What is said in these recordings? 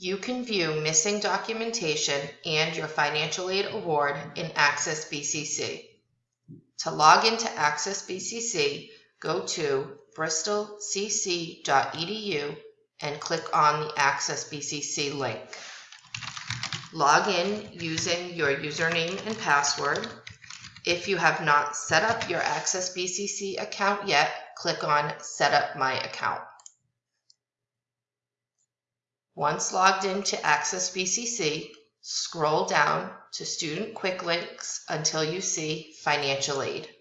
You can view missing documentation and your financial aid award in Access BCC. To log into Access BCC, go to bristolcc.edu and click on the Access BCC link. Log in using your username and password. If you have not set up your Access BCC account yet, click on Set up my account. Once logged into Access BCC, scroll down to Student Quick Links until you see Financial Aid.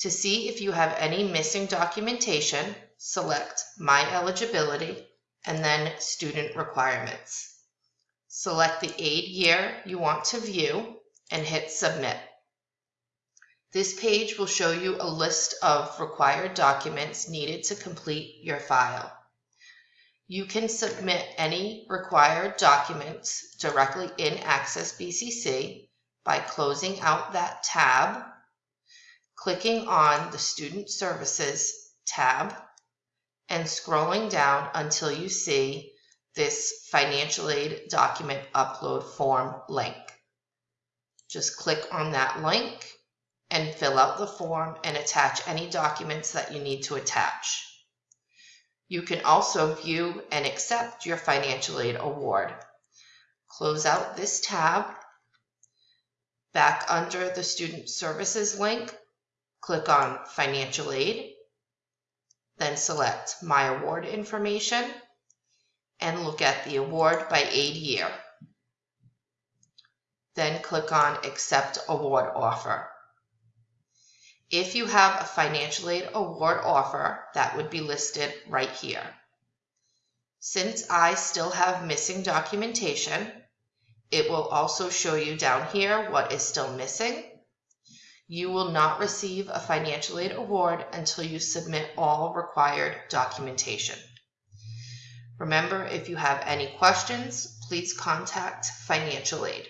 To see if you have any missing documentation, select My Eligibility and then Student Requirements. Select the aid year you want to view and hit Submit. This page will show you a list of required documents needed to complete your file. You can submit any required documents directly in Access BCC by closing out that tab, clicking on the Student Services tab, and scrolling down until you see this financial aid document upload form link. Just click on that link and fill out the form and attach any documents that you need to attach. You can also view and accept your financial aid award. Close out this tab. Back under the Student Services link, click on Financial Aid, then select My Award Information, and look at the award by aid year. Then click on Accept Award Offer. If you have a financial aid award offer, that would be listed right here. Since I still have missing documentation, it will also show you down here what is still missing. You will not receive a financial aid award until you submit all required documentation. Remember, if you have any questions, please contact financial aid.